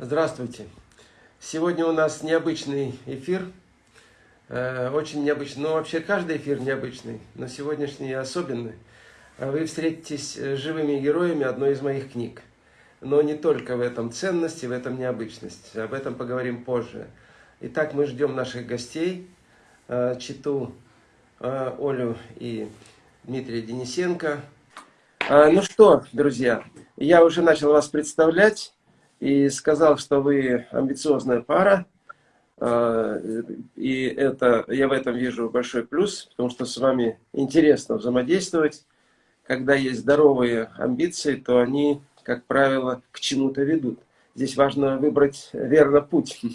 Здравствуйте. Сегодня у нас необычный эфир. Э, очень необычный. Ну, вообще каждый эфир необычный, но сегодняшний особенный. Вы встретитесь с живыми героями одной из моих книг. Но не только в этом ценность и в этом необычность. Об этом поговорим позже. Итак, мы ждем наших гостей. Э, Читу э, Олю и Дмитрия Денисенко. Ну что, друзья, я уже начал вас представлять и сказал, что вы амбициозная пара. А, и это, я в этом вижу большой плюс, потому что с вами интересно взаимодействовать. Когда есть здоровые амбиции, то они, как правило, к чему-то ведут. Здесь важно выбрать верно путь.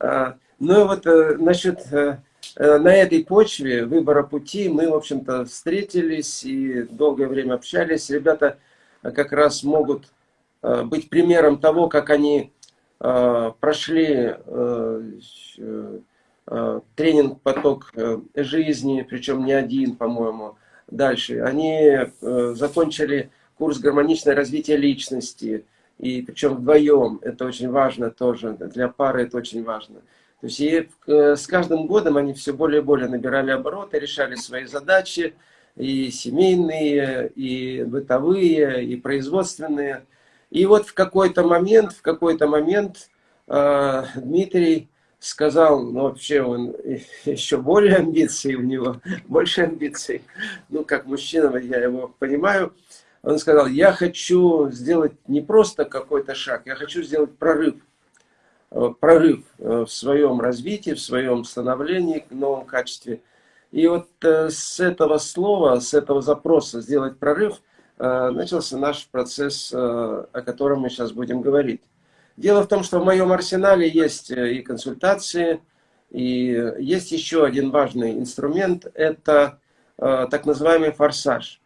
А, ну вот э, насчет э, э, на этой почве выбора пути мы, в общем-то, встретились и долгое время общались. Ребята как раз могут быть примером того, как они э, прошли э, тренинг-поток жизни, причем не один, по-моему, дальше. Они закончили курс гармоничное развитие личности, и причем вдвоем, это очень важно тоже, для пары это очень важно. То есть и с каждым годом они все более и более набирали обороты, решали свои задачи, и семейные, и бытовые, и производственные. И вот в какой-то момент, в какой-то момент э, Дмитрий сказал, ну вообще он еще более амбиций у него, больше амбиций, ну как мужчина, я его понимаю, он сказал, я хочу сделать не просто какой-то шаг, я хочу сделать прорыв, э, прорыв э, в своем развитии, в своем становлении, в новом качестве. И вот э, с этого слова, с этого запроса сделать прорыв – начался наш процесс, э, о котором мы сейчас будем говорить. Дело в том, что в моем арсенале есть э, и консультации, и есть еще один важный инструмент, это так называемый форсаж.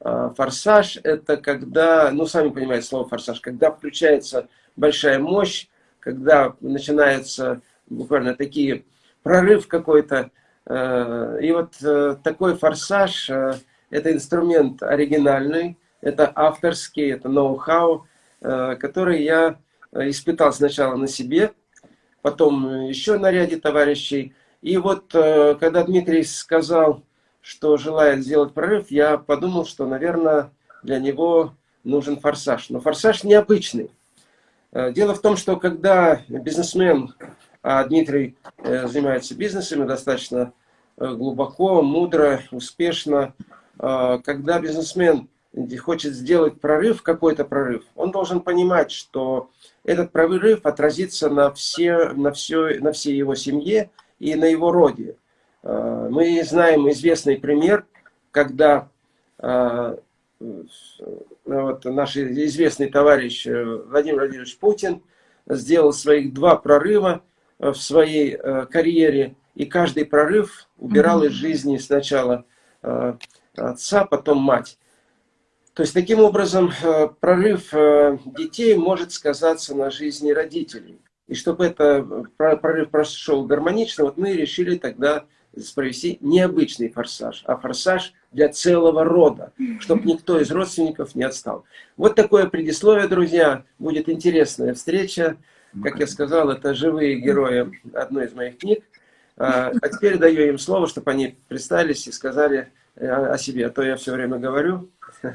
Форсаж – это когда, ну, сами понимаете слово форсаж, когда включается большая мощь, когда начинается буквально такие прорыв какой-то. И вот такой форсаж это инструмент оригинальный, это авторский, это ноу-хау, э, который я э, испытал сначала на себе, потом еще на ряде товарищей. И вот э, когда Дмитрий сказал, что желает сделать прорыв, я подумал, что, наверное, для него нужен форсаж. Но форсаж необычный. Дело в том, что когда бизнесмен, а Дмитрий занимается бизнесами достаточно глубоко, мудро, успешно, когда бизнесмен хочет сделать прорыв, какой-то прорыв, он должен понимать, что этот прорыв отразится на, все, на, все, на всей его семье и на его роде. А, мы знаем известный пример, когда а, вот наш известный товарищ Владимир Владимирович Путин сделал своих два прорыва в своей карьере, и каждый прорыв убирал из жизни сначала отца, потом мать. То есть, таким образом, э, прорыв э, детей может сказаться на жизни родителей. И чтобы это э, прорыв прошел гармонично, вот мы решили тогда провести необычный форсаж, а форсаж для целого рода, чтобы никто из родственников не отстал. Вот такое предисловие, друзья. Будет интересная встреча. Как я сказал, это живые герои одной из моих книг. А, а теперь даю им слово, чтобы они представились и сказали о себе, а то я все время говорю.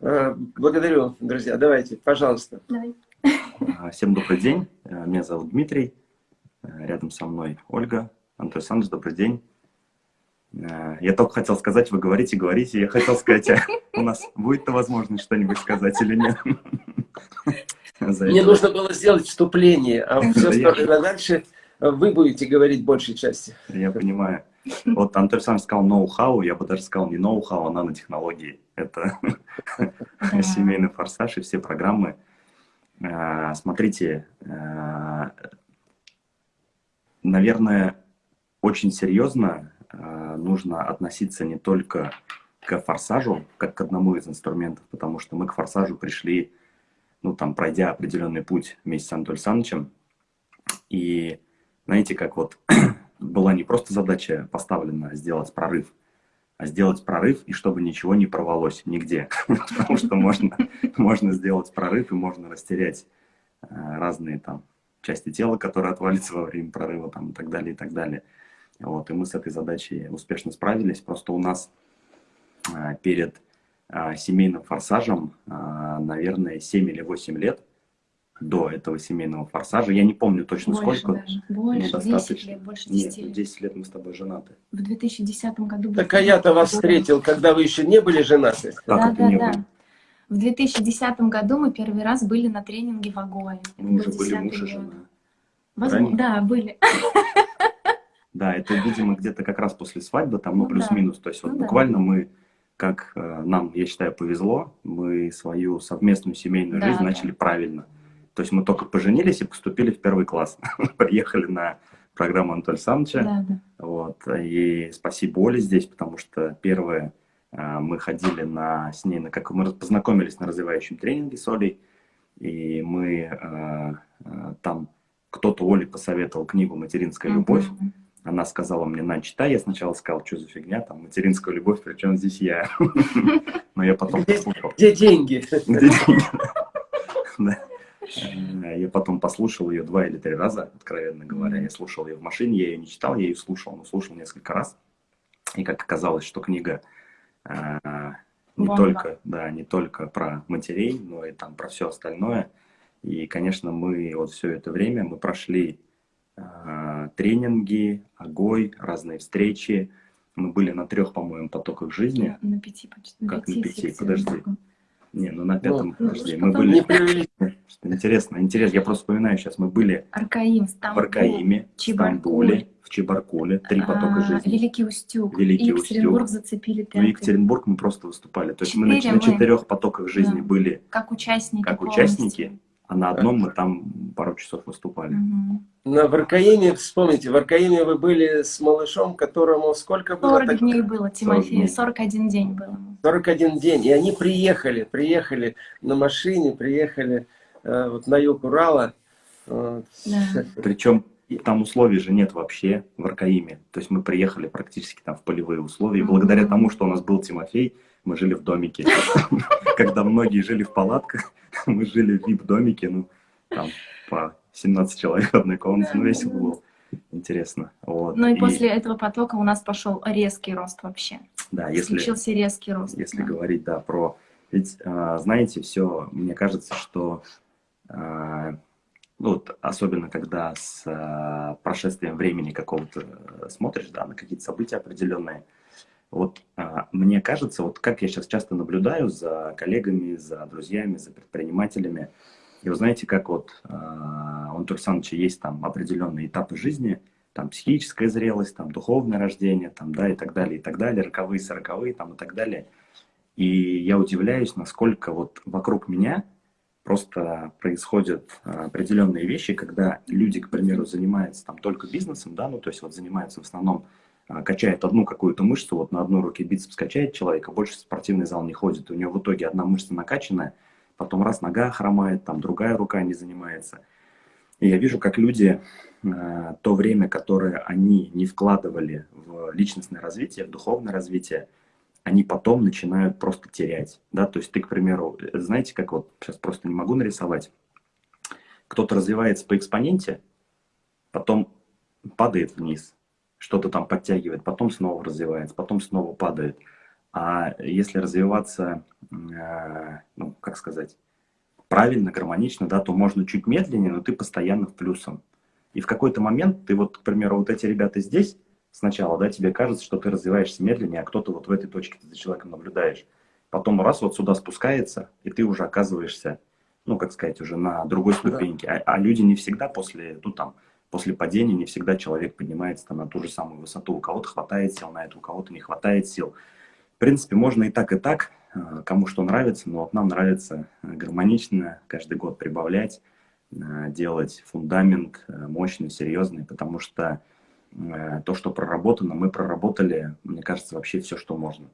Э, благодарю, друзья. Давайте, пожалуйста. Давай. А, всем добрый день. Э, меня зовут Дмитрий. Э, рядом со мной Ольга. Антон Александрович, добрый день. Я только хотел сказать, вы говорите, говорите. Я хотел сказать, а у нас будет-то возможность что-нибудь сказать или нет? Мне нужно было сделать вступление, а все остальное дальше вы будете говорить большей части. Я понимаю. Вот Антон сам сказал ноу-хау, я бы даже сказал не ноу-хау, а нанотехнологии. Это семейный форсаж и все программы. А, смотрите, а, наверное, очень серьезно а, нужно относиться не только к форсажу, как к одному из инструментов, потому что мы к форсажу пришли, ну, там, пройдя определенный путь вместе с Анатолием Александровичем. И знаете, как вот была не просто задача поставлена сделать прорыв, а сделать прорыв, и чтобы ничего не порвалось нигде. Потому что можно, можно сделать прорыв, и можно растерять разные там части тела, которые отвалятся во время прорыва там, и так далее, и так далее. Вот, и мы с этой задачей успешно справились. Просто у нас перед семейным форсажем, наверное, 7 или 8 лет до этого семейного форсажа. Я не помню точно больше сколько. Даже. Больше, ну, 10 лет, больше 10 Нет, лет. 10 лет мы с тобой женаты. В 2010 году... Так а я-то вас встретил, когда вы еще не были женаты. Как Да, это да, не да. было? В 2010 году мы первый раз были на тренинге в Агое. Это Мы уже был были 10-й муж и жена. Возможно, да, были. Да, это, видимо, где-то как раз после свадьбы, там, ну, Ну да. плюс-минус. То есть вот Ну да. буквально мы, как э, нам, я считаю, повезло, мы свою совместную семейную Да, жизнь да. начали правильно. То есть мы только поженились и поступили в первый класс. Приехали на программу Анатолия Александровича. Да, да. Вот. И спасибо Оле здесь, потому что первое, а, мы ходили на, с ней, на, как мы познакомились на развивающем тренинге с Олей, и мы а, а, там, кто-то Оле посоветовал книгу «Материнская любовь», Мгм. она сказала мне, на, читай, я сначала сказал, что за фигня, там, материнская любовь, причем здесь я. Но я потом послушал. Где деньги? Где деньги? Э, Я потом послушал ее два или три раза, откровенно говоря. Я слушал ее в машине, я ее не читал, я ее слушал, но слушал несколько раз. И как оказалось, что книга э, не Бомба. только, да, не только про матерей, но и там про все остальное. И, конечно, мы вот все это время мы прошли э, тренинги, огой, разные встречи. Мы были на трех, по-моему, потоках жизни. На пяти почти. Как на пяти? Подожди. только. Не, ну на пятом, Ну, подожди, мы были... Не интересно, интересно, я просто вспоминаю сейчас, мы были Аркаим, в Стамбул, Аркаиме, в. Стамбуле, в Чебаркуле, три потока а, жизни. Великий Устюг. Великий Екатеринбург Устюг. зацепили В пятый. Екатеринбург мы просто выступали. То есть мы на, на четырех потоках жизни были, Как участники как участники, а на одном мы там пару часов выступали. На в Аркаиме, вспомните, в Аркаиме вы были с малышом, которому сколько было? 40 Так- дней было, Тимофею, дней. 41 день было. 41 день. И они приехали, приехали на машине, приехали э, вот на юг Урала. Вот. Да. Причем там условий же нет вообще в Аркаиме. То есть мы приехали практически там в полевые условия. Мгм. благодаря тому, что у нас был Тимофей, мы жили в домике. Когда многие жили в палатках, мы жили в вип-домике, ну, там по 17 человек в одной комнате, ну, весело было. Интересно. Вот. Ну и после этого потока у нас пошел резкий рост вообще. Да, если, Случился резкий рост. если да. говорить, да, про... Ведь, а, знаете, все, мне кажется, что а, ну, вот, особенно когда с а, прошествием времени какого-то э, смотришь, да, на какие-то события определенные, вот а, мне кажется, вот как я сейчас часто наблюдаю за коллегами, за друзьями, за предпринимателями, и вы знаете, как вот а, у Антона Александровича есть там определенные этапы жизни, там психическая зрелость, там духовное рождение, там, да, и так далее, и так далее, роковые, сороковые, там, и так далее. И я удивляюсь, насколько вот вокруг меня просто происходят а, определенные вещи, когда люди, к примеру, занимаются там только бизнесом, да, ну, то есть вот занимаются в основном, качает одну какую-то мышцу, вот на одной руке бицепс качает человек, а больше в спортивный зал не ходит, у него в итоге одна мышца накачанная, потом раз нога хромает, там другая рука не занимается. И я вижу, как люди э, то время, которое они не вкладывали в личностное развитие, в духовное развитие, они потом начинают просто терять. Да? То есть ты, к примеру, знаете, как вот, сейчас просто не могу нарисовать, кто-то развивается по экспоненте, потом падает вниз, что-то там подтягивает, потом снова развивается, потом снова падает. А если развиваться, э, ну, как сказать, правильно, гармонично, да, то можно чуть медленнее, но ты постоянно в плюсом. И в какой-то момент ты вот, к примеру, вот эти ребята здесь сначала, да, тебе кажется, что ты развиваешься медленнее, а кто-то вот в этой точке ты за человеком наблюдаешь. Потом раз вот сюда спускается, и ты уже оказываешься, ну, как сказать, уже на другой ступеньке. А, а люди не всегда после, ну, там, после падения, не всегда человек поднимается там, на ту же самую высоту. У кого-то хватает сил на это, у кого-то не хватает сил. В принципе, можно и так, и так, э, кому что нравится, но вот нам нравится э, гармонично каждый год прибавлять, э, делать фундамент мощный, серьезный, потому что то, что проработано, мы проработали, мне кажется, вообще все, что можно.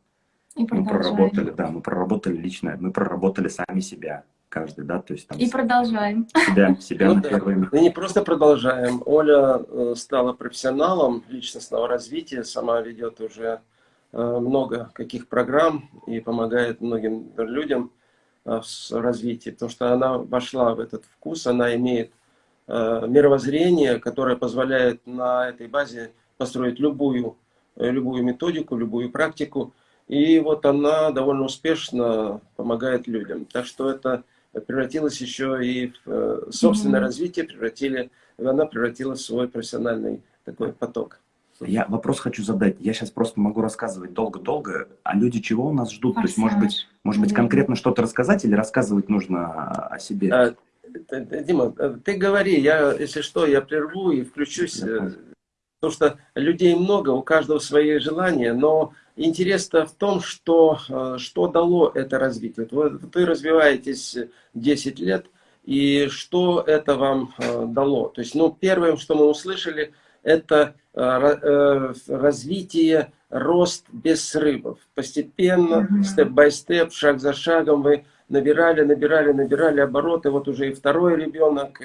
И Мы продолжаем. проработали, да, мы проработали лично, мы проработали сами себя, каждый, да, то есть там И продолжаем. себя, себя Ну на да. первое место. Мы не просто продолжаем. Оля э, стала профессионалом личностного развития, сама ведет уже э, много каких программ и помогает многим людям. Э, в развитии, потому что она вошла в этот вкус, она имеет мировоззрение, которое позволяет на этой базе построить любую, любую методику, любую практику. И вот она довольно успешно помогает людям. Так что это превратилось еще и в собственное mm -hmm. развитие, превратили, она превратилась в свой профессиональный такой поток. Я вопрос хочу задать. Я сейчас просто могу рассказывать долго-долго, а люди чего у нас ждут? Форсаж. То есть, может быть, может быть конкретно что-то рассказать или рассказывать нужно о себе? А, Дима, ты говори, я, если что, я прерву и включусь, потому что людей много, у каждого свои желания, но интерес-то в том, что, э, что дало это развитие. Вы, вы развиваетесь 10 лет, и что это вам э, дало? То есть, ну, первое, что мы услышали – это э, развитие, рост без срывов. Постепенно, степ-бай-степ, шаг за шагом вы набирали, набирали, набирали обороты. Вот уже и второй ребенок,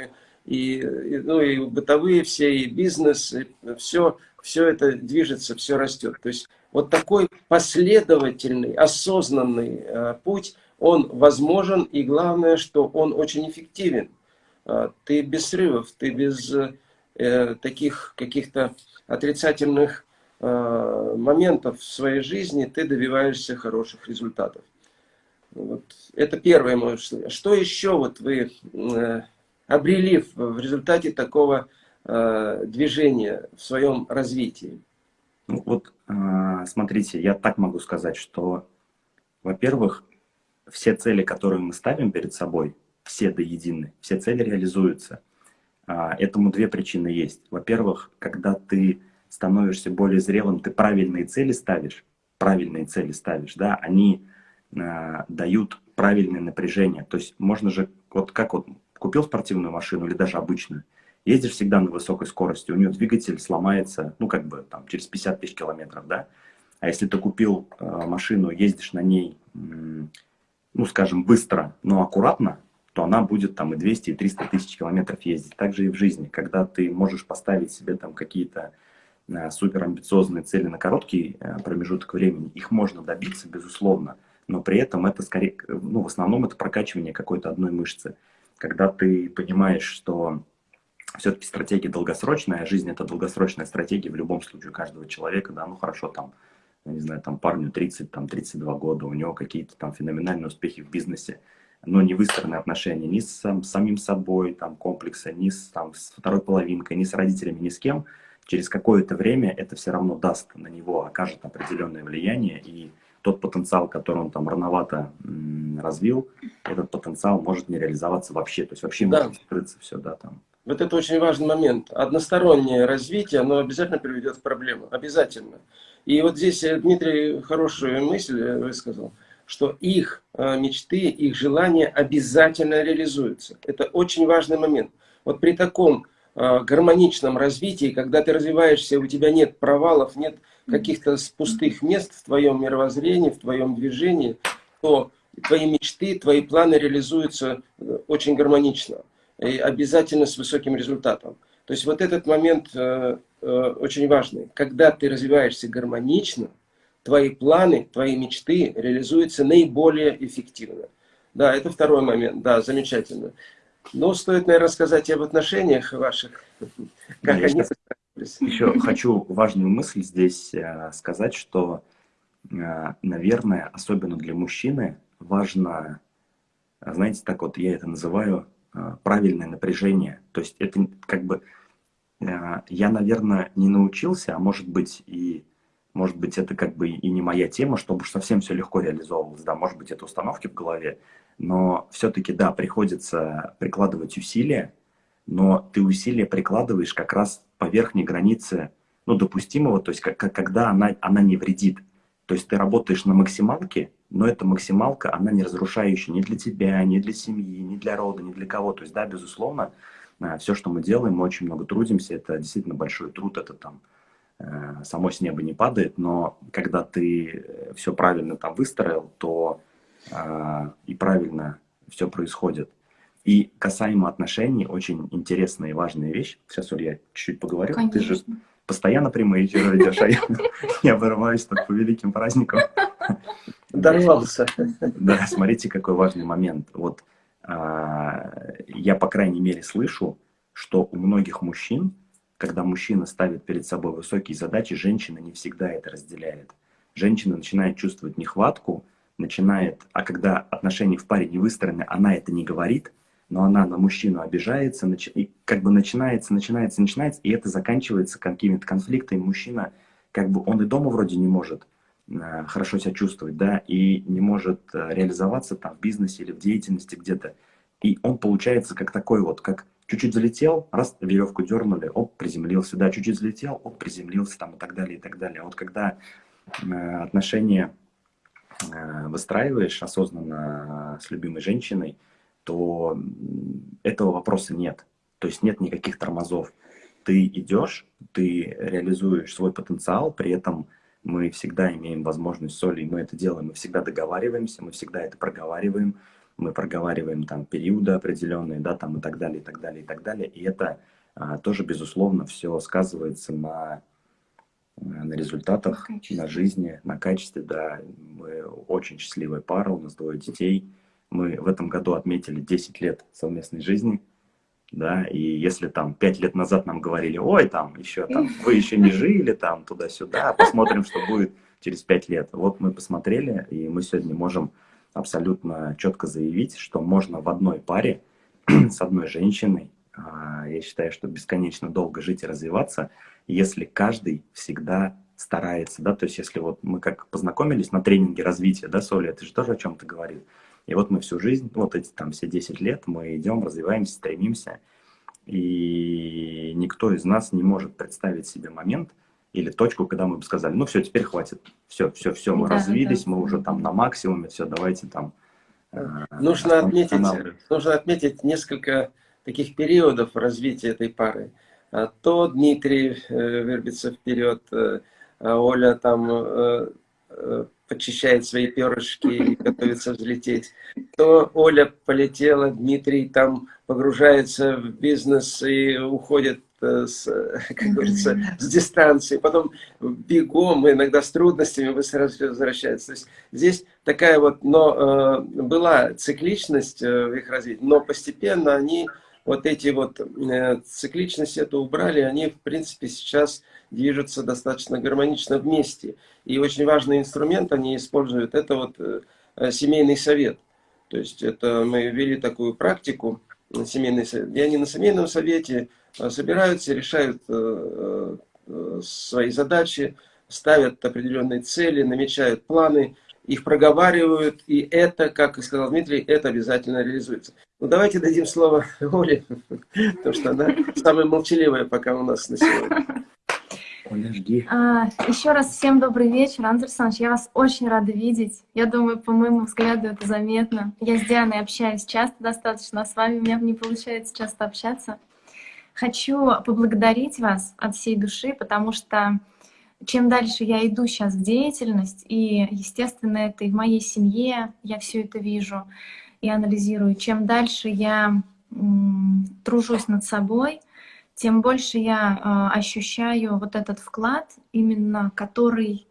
и, и, ну, и бытовые все, и бизнес, и все, все это движется, все растет. То есть вот такой последовательный, осознанный э, путь, он возможен, и главное, что он очень эффективен. Э, ты без срывов, ты без э, таких каких-то отрицательных моментов в своей жизни, ты добиваешься хороших результатов. Вот. Это первое мое что. Еще вот вы обрели в, результате такого движения в своем развитии? Ну, вот, э, смотрите, я так могу сказать, что, во-первых, все цели, которые мы ставим перед собой, все до единой, все цели реализуются. А, этому две причины есть. Во-первых, когда ты становишься более зрелым, ты правильные цели ставишь, правильные цели ставишь, да, они э, дают правильное напряжение. То есть можно же, вот как вот купил спортивную машину или даже обычную, ездишь всегда на высокой скорости, у нее двигатель сломается, ну как бы там через 50 тысяч километров, да. А если ты купил э, машину, ездишь на ней, ну скажем, быстро, но аккуратно, то она будет там и 200, и 300 тысяч километров ездить. Также и в жизни, когда ты можешь поставить себе там какие-то э, супер амбициозные цели на короткий э, промежуток времени, их можно добиться, безусловно, но при этом это скорее, ну, в основном это прокачивание какой-то одной мышцы. Когда ты понимаешь, что все-таки стратегия долгосрочная, а жизнь это долгосрочная стратегия в любом случае каждого человека, да, ну хорошо, там, не знаю, там парню 30, там 32 года, у него какие-то там феноменальные успехи в бизнесе, но не выстроены отношения ни с сам, самим собой, там, комплекса, ни с, там, с второй половинкой, ни с родителями, ни с кем, через какое-то время это все равно даст на него, окажет определенное влияние, и тот потенциал, который он там рановато развил, этот потенциал может не реализоваться вообще, то есть вообще да. может скрыться все, да, там. Вот это очень важный момент. Одностороннее развитие, оно обязательно приведет к проблемам, обязательно. И вот здесь э, Дмитрий хорошую мысль э, высказал что их э, мечты, их желания обязательно реализуются. Это очень важный момент. Вот при таком гармоничном развитии, когда ты развиваешься, у тебя нет провалов, нет каких-то пустых мест в твоем мировоззрении, в твоем движении, то твои мечты, твои планы реализуются очень гармонично и обязательно с высоким результатом. То есть вот этот момент э, э, очень важный. Когда ты развиваешься гармонично, твои планы, твои мечты реализуются наиболее эффективно. Да, это второй момент, да, замечательно. Но стоит, наверное, сказать и об отношениях ваших, как они Еще хочу важную мысль здесь э, сказать, что, э, наверное, особенно для мужчины важно, знаете, так вот я это называю, правильное напряжение. То есть это как бы, я, наверное, не научился, а может быть и может быть, это как бы и не моя тема, чтобы уж совсем все легко реализовывалось. Да, может быть, это установки в голове, но все-таки, да, приходится прикладывать усилия, но ты усилия прикладываешь как раз по верхней границе, ну, допустимого, то есть как, когда она, она не вредит. То есть ты работаешь на максималке, но эта максималка, она не разрушающая ни для тебя, ни для семьи, ни для рода, ни для кого. То есть, да, безусловно, а, все, что мы делаем, мы очень много трудимся, это действительно большой труд, это там Э, само с неба не падает, но когда ты э, все правильно там выстроил, то э, и правильно все происходит. И касаемо отношений, очень интересная и важная вещь. Сейчас, Оль, я чуть-чуть поговорю. Конечно. Ты же постоянно прямые эфиры ведешь, а я не обрываюсь тут по великим праздникам. Дорвался. Да, смотрите, какой важный момент. Вот а, я, по крайней мере, слышу, что у многих мужчин, когда мужчина ставит перед собой высокие задачи, женщина не всегда это разделяет. Женщина начинает чувствовать нехватку, начинает, а когда отношения в паре не выстроены, она это не говорит, но она на мужчину обижается, и как бы начинается, начинается, начинается, и это заканчивается какими-то конфликтами. Мужчина, как бы он и дома вроде не может хорошо себя чувствовать, да, и не может э, реализоваться там в бизнесе или в деятельности где-то. И он получается как такой вот, как чуть-чуть залетел, раз, веревку дернули, оп, приземлился, да, чуть-чуть залетел, оп, приземлился там и так далее, и так далее. А вот когда э, отношения э, выстраиваешь осознанно с любимой женщиной, то этого вопроса нет. То есть нет никаких тормозов. Ты идешь, ты реализуешь свой потенциал, при этом мы всегда имеем возможность соли, мы это делаем, мы всегда договариваемся, мы всегда это проговариваем, мы проговариваем там периоды определенные, да, там и так далее, и так далее, и так далее. И это а, тоже, безусловно, все сказывается на, на результатах, на, на жизни, на качестве, да. Мы очень счастливая пара, у нас двое детей. Мы в этом году отметили 10 лет совместной жизни, да, и если там 5 лет назад нам говорили, ой, там еще там, вы еще не жили, там, туда-сюда, посмотрим, что будет через 5 лет. Вот мы посмотрели, и мы сегодня можем абсолютно четко заявить, что можно в одной паре с одной женщиной, а, я считаю, что бесконечно долго жить и развиваться, если каждый всегда старается, да, то есть если вот мы как познакомились на тренинге развития, да, Соля, это же тоже о чем-то говорит, и вот мы всю жизнь, вот эти там все 10 лет, мы идем, развиваемся, стремимся, и никто из нас не может представить себе момент, или точку, когда мы бы сказали, ну все, теперь хватит, все, все, все, мы да, развились, да. мы уже там на максимуме, все, давайте там. Э, нужно отметить, нужно отметить несколько таких периодов развития этой пары. А то Дмитрий э, вербится вперед, э, а Оля там э, э, почищает свои перышки и готовится взлететь. То Оля полетела, Дмитрий там погружается в бизнес и уходит Э, с, как говорится, с дистанции, потом бегом, иногда с трудностями быстро возвращается. То есть здесь такая вот, но э, была цикличность э, в их развитии, но постепенно они вот эти вот э, цикличность эту убрали, они в принципе сейчас движутся достаточно гармонично вместе. И очень важный инструмент они используют, это вот э, семейный совет. То есть это мы ввели такую практику, семейный совет. И они на семейном совете Э, собираются, решают э, э, свои задачи, ставят определенные цели, намечают планы, их проговаривают, и это, как и сказал Дмитрий, это обязательно реализуется. Ну, давайте дадим слово Оле, потому что она самая молчаливая пока у нас на сегодня. Оля, жди. А, еще раз всем добрый вечер, Андр Александрович, я вас очень рада видеть. Я думаю, по моему взгляду это заметно. Я с Дианой общаюсь часто достаточно, а с вами у меня не получается часто общаться. Хочу поблагодарить вас от всей души, потому что чем дальше я иду сейчас в деятельность, и, естественно, это и в моей семье, я все это вижу и анализирую, чем дальше я тружусь над собой, тем больше я э, ощущаю вот этот вклад, именно который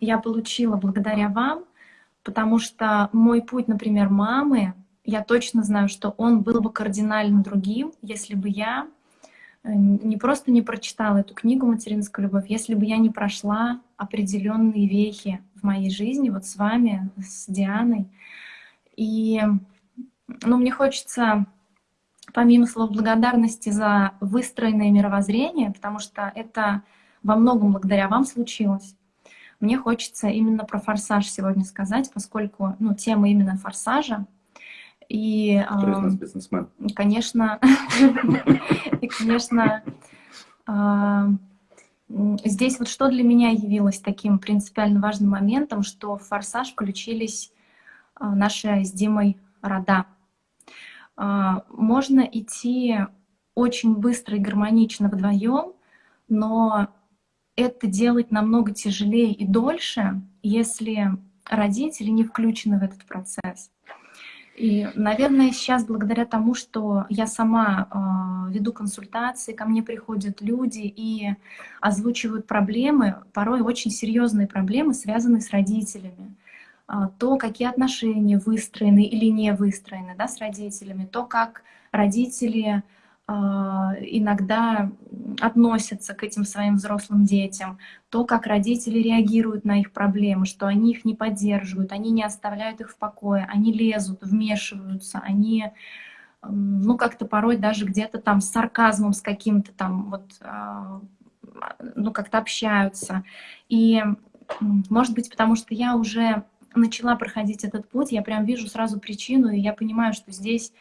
я получила благодаря вам, потому что мой путь, например, мамы, я точно знаю, что он был бы кардинально другим, если бы я не просто не прочитала эту книгу «Материнская любовь», если бы я не прошла определенные вехи в моей жизни, вот с вами, с Дианой. И ну, мне хочется, помимо слов благодарности за выстроенное мировоззрение, потому что это во многом благодаря вам случилось, мне хочется именно про форсаж сегодня сказать, поскольку ну, тема именно форсажа, и, бизнесмен? Конечно, и, конечно, здесь вот что для меня явилось таким принципиально важным моментом, что в «Форсаж» включились а, наши с Димой рода. А, можно идти очень быстро и гармонично вдвоем, но это делать намного тяжелее и дольше, если родители не включены в этот процесс. И, наверное, сейчас благодаря тому, что я сама э, веду консультации, ко мне приходят люди и озвучивают проблемы, порой очень серьезные проблемы, связанные с родителями. а, то, какие отношения выстроены или не выстроены да, с родителями, то, как родители иногда относятся к этим своим взрослым детям, то, как родители реагируют на их проблемы, что они их не поддерживают, они не оставляют их в покое, они лезут, вмешиваются, они ну, как-то порой даже где-то там с сарказмом, с каким-то там вот, а, ну, как-то общаются. И, может быть, потому что я уже начала проходить этот путь, я прям вижу сразу причину, и я понимаю, что здесь а,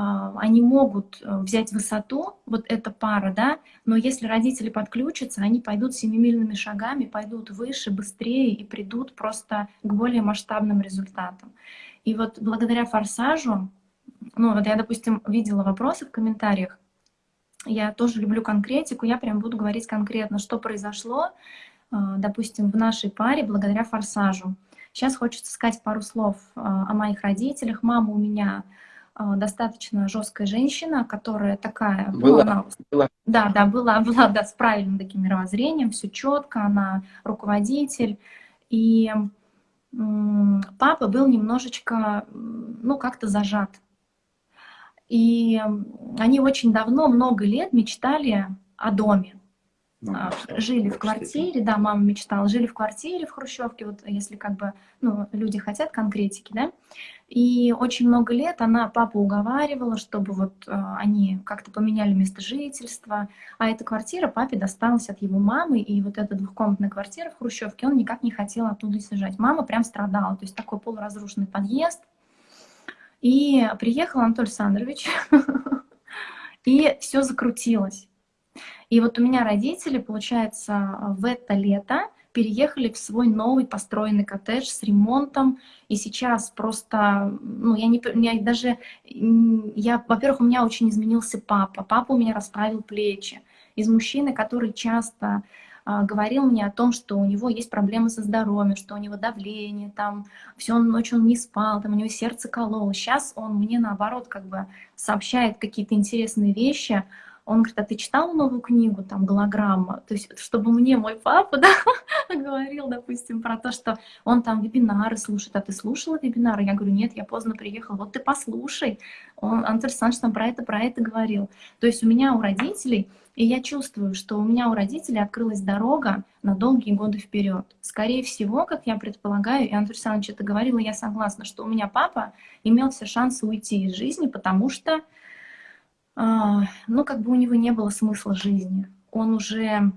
они могут э, взять высоту, вот эта пара, да, но если родители подключатся, они пойдут семимильными шагами, пойдут выше, быстрее и придут просто к более масштабным результатам. И вот благодаря форсажу, ну вот я, допустим, видела вопросы в комментариях, я тоже люблю конкретику, я прям буду говорить конкретно, что произошло, а, допустим, в нашей паре благодаря форсажу. Сейчас хочется сказать пару слов а, о моих родителях. Мама у меня а, достаточно жесткая женщина, которая такая... Ну, была, ну, она, была. Да, да, была, была да, с правильным таким мировоззрением, все четко, она руководитель. И папа был немножечко, ну, как-то зажат. И они очень давно, много лет мечтали о доме. А, жили в квартире, да, мама мечтала, жили в квартире в Хрущевке, вот если как бы, ну, люди хотят конкретики, да, и очень много лет она папу уговаривала, чтобы вот э, они как-то поменяли место жительства, а эта квартира папе досталась от его мамы, и вот эта двухкомнатная квартира в Хрущевке, он никак не хотел оттуда съезжать. Мама прям страдала, то есть такой полуразрушенный подъезд, и приехал Анатолий Александрович, и все закрутилось. И вот у меня родители, получается, в это лето переехали в свой новый построенный коттедж с ремонтом, и сейчас просто, ну, я не, я даже, я, во-первых, у меня очень изменился папа, папа у меня расправил плечи, из мужчины, который часто а, говорил мне о том, что у него есть проблемы со здоровьем, что у него давление, там, всю ночь он не спал, там, у него сердце кололо. Сейчас он мне, наоборот, как бы сообщает какие-то интересные вещи, он говорит, а ты читал новую книгу, там, голограмма? То есть, чтобы мне мой папа, да, говорил, допустим, про то, что он там вебинары слушает. А ты слушала вебинары? Я говорю, нет, я поздно приехал. Вот ты послушай. Он, Антон Александрович там про это, про это говорил. То есть у меня у родителей, и я чувствую, что у меня у родителей открылась дорога на долгие годы вперед. Скорее всего, как я предполагаю, и Антон Александрович это говорил, и я согласна, что у меня папа имел все шансы уйти из жизни, потому что ну, как бы у него не было смысла жизни. Он уже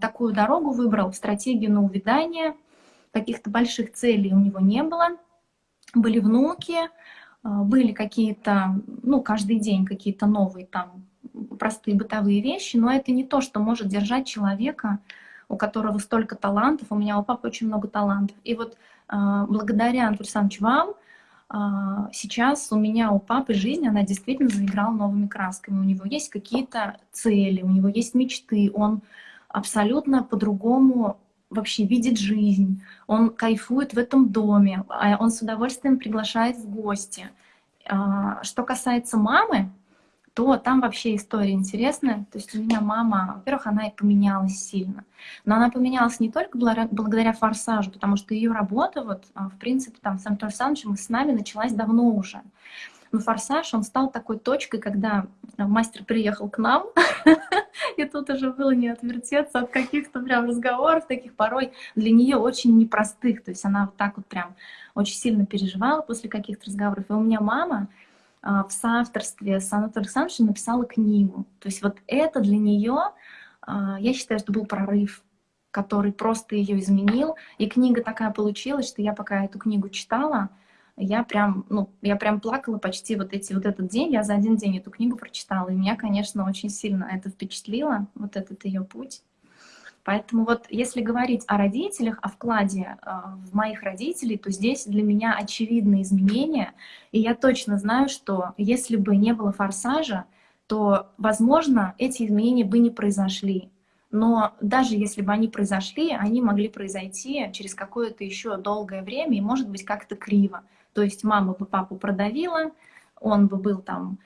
такую дорогу выбрал, стратегию на увядание, каких-то больших целей у него не было. Были внуки, а, были какие-то, ну, каждый день какие-то новые там простые бытовые вещи, но это не то, что может держать человека, у которого столько талантов. У меня у папы очень много талантов. И вот а, благодаря, Антон Александрович, вам, сейчас у меня, у папы жизнь, она действительно заиграла новыми красками. У него есть какие-то цели, у него есть мечты, он абсолютно по-другому вообще видит жизнь, он кайфует в этом доме, а он с удовольствием приглашает в гости. А, что касается мамы, то там вообще история интересная. То есть у меня мама, во-первых, она и поменялась сильно. Но она поменялась не только благодаря форсажу, потому что ее работа, вот, а, в принципе, там, с Антоном Александровичем и с нами началась давно уже. Но форсаж, он стал такой точкой, когда мастер приехал к нам, и тут уже было не отвертеться от каких-то прям разговоров, таких порой для нее очень непростых. То есть она вот так вот прям очень сильно переживала после каких-то разговоров. И у меня мама, в соавторстве с Анатолием Александровичем написала книгу. То есть вот это для нее, а, я считаю, что был прорыв, который просто ее изменил. И книга такая получилась, что я пока эту книгу читала, я прям, ну, я прям плакала почти вот эти вот этот день. Я за один день эту книгу прочитала, и меня, конечно, очень сильно это впечатлило, вот этот ее путь. Поэтому вот если говорить о родителях, о вкладе э, в моих родителей, то здесь для меня очевидные изменения. И я точно знаю, что если бы не было форсажа, то, возможно, эти изменения бы не произошли. Но даже если бы они произошли, они могли произойти через какое-то еще долгое время и, может быть, как-то криво. То есть мама бы папу продавила, он бы был там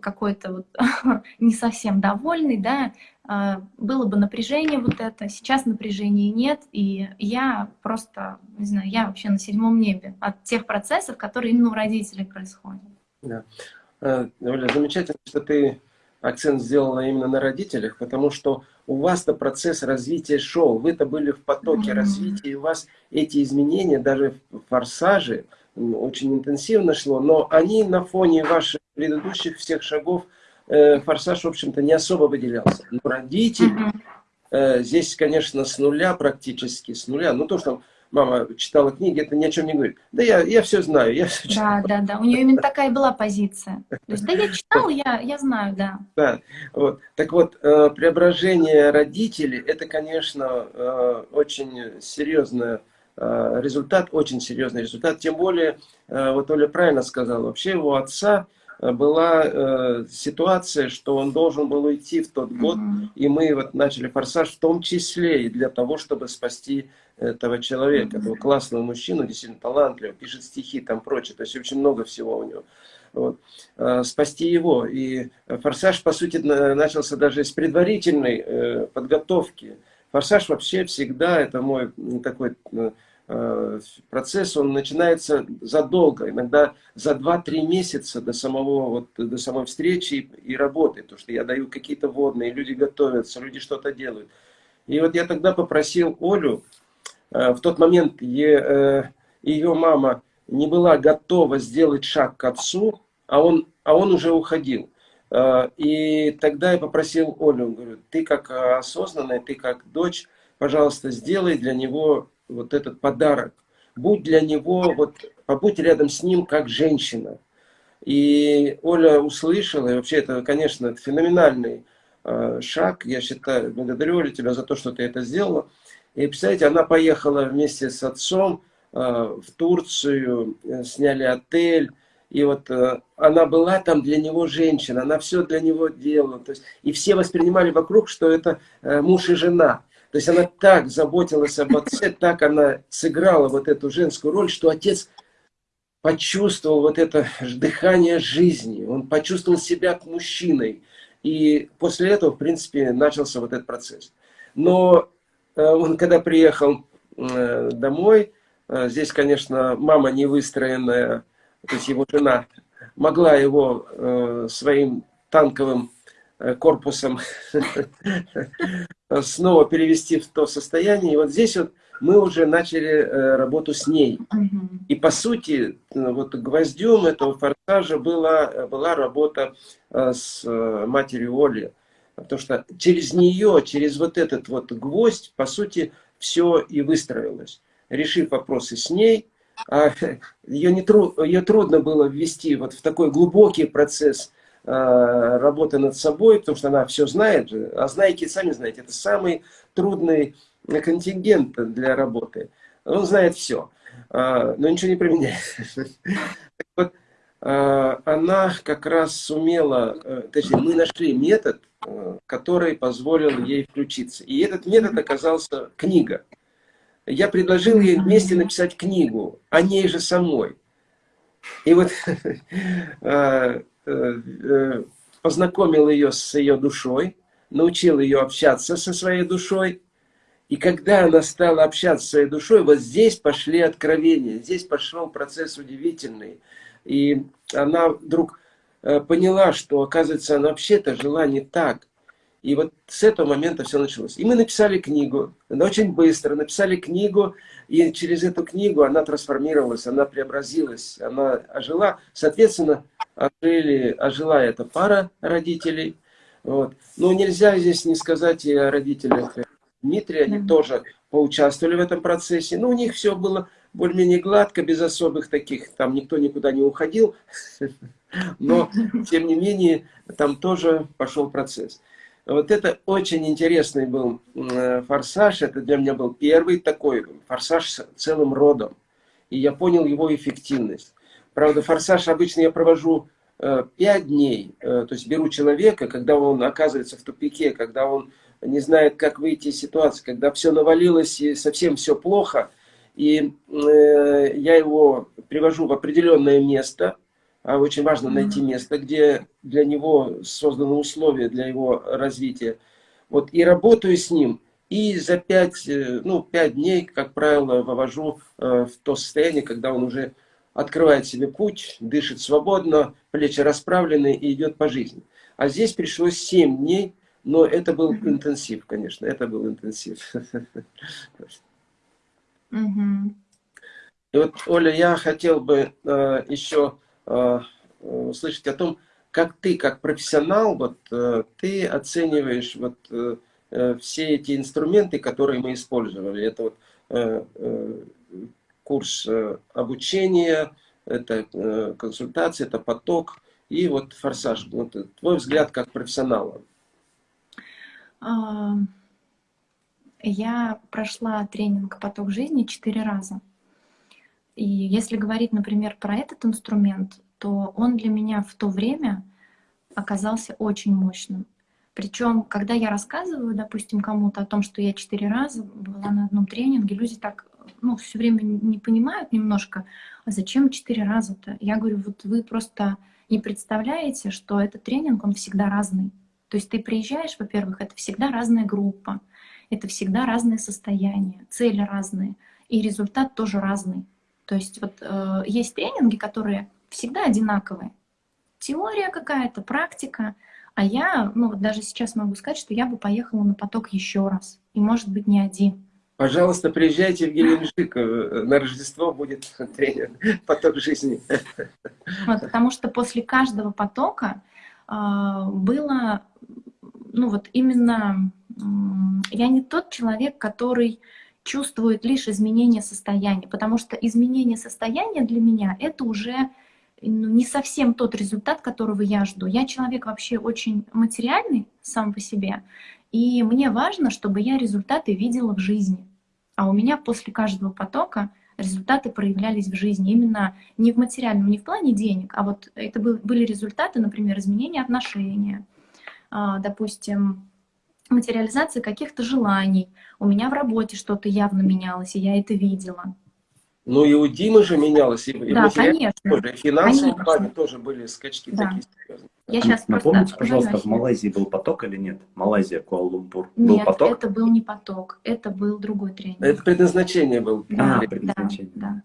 какой-то вот не совсем довольный, да, было бы напряжение вот это, сейчас напряжения нет, и я просто, не знаю, я вообще на седьмом небе от тех процессов, которые именно у родителей происходят. Да. Оля, замечательно, что ты акцент сделала именно на родителях, потому что у вас-то процесс развития шоу, вы-то были в потоке mm -hmm. развития, и у вас эти изменения, даже в форсаже, очень интенсивно шло, но они на фоне ваших предыдущих всех шагов, э, форсаж, в общем-то, не особо выделялся. Но родители, э, здесь, конечно, с нуля практически, с нуля, ну то, что мама читала книги, это ни о чем не говорит. Да я, я все знаю, я все читала. Да, да, да, у нее именно такая была позиция. То есть, да я читал, я, я знаю, да. Да, вот. Так вот, э, преображение родителей, это, конечно, э, очень серьезный э, результат, очень серьезный результат. Тем более, вот Оля правильно сказала, вообще его отца была э, ситуация, что он должен был уйти в тот год, mm -hmm. и мы вот начали форсаж в том числе и для того, чтобы спасти этого человека, этого классного мужчину, действительно талантливого, пишет стихи, там прочее, то есть очень много всего у него. Вот. Э, спасти его. И форсаж, по сути, начался даже с предварительной э, подготовки. Форсаж вообще всегда, это мой такой э, процесс, он начинается задолго, иногда за 2-3 месяца до, самого, вот, до самой встречи и, и работы. Потому что я даю какие-то водные, люди готовятся, люди что-то делают. И вот я тогда попросил Олю, Э, в тот момент ее э, мама не была готова сделать шаг к отцу, а он, а он уже уходил. Э, и тогда я попросил Олю, говорю, ты как осознанная, ты как дочь, пожалуйста, сделай для него вот этот подарок. Будь для него, вот, побудь рядом с ним как женщина. И Оля услышала, и вообще это, конечно, феноменальный шаг. Я считаю, благодарю Олю тебя за то, что ты это сделала. И, представляете, она поехала вместе с отцом э, в Турцию, э, сняли отель. И вот э, она была там для него женщина, она все для него делала. То есть, и все воспринимали вокруг, что это муж и жена. То есть она так заботилась об отце, так она сыграла вот эту женскую роль, что отец почувствовал вот это дыхание жизни, он почувствовал себя мужчиной. И после этого, в принципе, начался вот этот процесс. Но Э, он когда приехал э, домой, э, здесь, конечно, мама не выстроенная, то есть его жена, могла его своим танковым корпусом снова перевести в то состояние. И вот здесь вот мы уже начали работу с ней. И по сути, вот гвоздем этого форсажа была, была работа с матерью Оли. Потому что через нее, через вот этот вот гвоздь, по сути, все и выстроилось. Решив вопросы с ней, а ее, не тру, ее трудно было ввести вот в такой глубокий процесс а, работы над собой, потому что она все знает. А знайки, сами знаете, это самый трудный контингент для работы. Он знает все, а, но ничего не применяет. Вот, а, она как раз сумела, э, точнее, мы нашли метод, э, который позволил ей включиться. И этот метод оказался книга. Я предложил ей вместе написать книгу о ней же самой. И вот э, познакомил ее с ее душой, научил ее общаться со своей душой. И когда она стала общаться со своей душой, вот здесь пошли откровения, здесь пошел процесс удивительный – и она вдруг э, поняла, что, оказывается, она вообще-то жила не так. И вот с этого момента все началось. И мы написали книгу, очень быстро написали книгу, и через эту книгу она трансформировалась, она преобразилась, она ожила. Соответственно, ожили, ожила эта пара родителей. Вот. Но нельзя здесь не сказать и о родителях Дмитрия, они тоже поучаствовали в этом процессе. Но у них все было более-менее гладко, без особых таких, там никто никуда не уходил, но, тем не менее, там тоже пошел процесс. Вот это очень интересный был э, форсаж, это для меня был первый такой форсаж с целым родом, и я понял его эффективность. Правда, форсаж обычно я провожу 5 э, дней, э, то есть беру человека, когда он оказывается в тупике, когда он не знает, как выйти из ситуации, когда все навалилось и совсем все плохо, и э, я его привожу в определенное место, а очень важно найти место, где для него созданы условия для его развития. Вот и работаю с ним, и за пять, ну, пять дней, как правило, вывожу в то состояние, когда он уже открывает себе путь, дышит свободно, плечи расправлены и идет по жизни. А здесь пришлось семь дней, но это был интенсив, конечно, это был интенсив. И вот, Оля, я хотел бы э, еще э, услышать о том, как ты, как профессионал, вот э, ты оцениваешь вот э, э все эти инструменты, которые мы использовали. Это вот э, э, курс э, обучения, это э, консультация, это поток и вот форсаж. Вот твой взгляд как профессионала. Я прошла тренинг «Поток жизни» четыре раза. И если говорить, например, про этот инструмент, то он для меня в то время оказался очень мощным. Причем, когда я рассказываю, допустим, кому-то о том, что я четыре раза была на одном тренинге, люди так ну, все время не понимают немножко, а зачем четыре раза-то? Я говорю, вот вы просто не представляете, что этот тренинг, он всегда разный. То есть ты приезжаешь, во-первых, это всегда разная группа, это всегда разное состояние, цели разные, и результат тоже разный. То есть вот э, есть тренинги, которые всегда одинаковые. Теория какая-то, практика. А я, ну вот даже сейчас могу сказать, что я бы поехала на поток еще раз. И может быть не один. Пожалуйста, приезжайте в Геленджик. Э, на Рождество будет тренинг «Поток жизни». Вот, потому что после каждого потока э, было, ну вот именно, э, я не тот человек, который чувствует лишь изменение состояния, потому что изменение состояния для меня — это уже ну, не совсем тот результат, которого я жду. Я человек вообще очень материальный сам по себе, и мне важно, чтобы я результаты видела в жизни. А у меня после каждого потока результаты проявлялись в жизни. Именно не в материальном, не в плане денег, а вот это были результаты, например, изменения отношения, а, допустим, материализация каких-то желаний. У меня в работе что-то явно менялось, и я это видела. Ну и у Димы же менялось, и, да, конечно. Тоже, и в финансовом конечно. плане тоже были скачки да. такие серьезные. Я сейчас Напомните, просто пожалуйста, в Малайзии был поток или нет? Малайзия, Куала-Лумпур. Был нет, поток? это был не поток, это был другой тренинг. Это предназначение был. Да, а, предназначение. Да,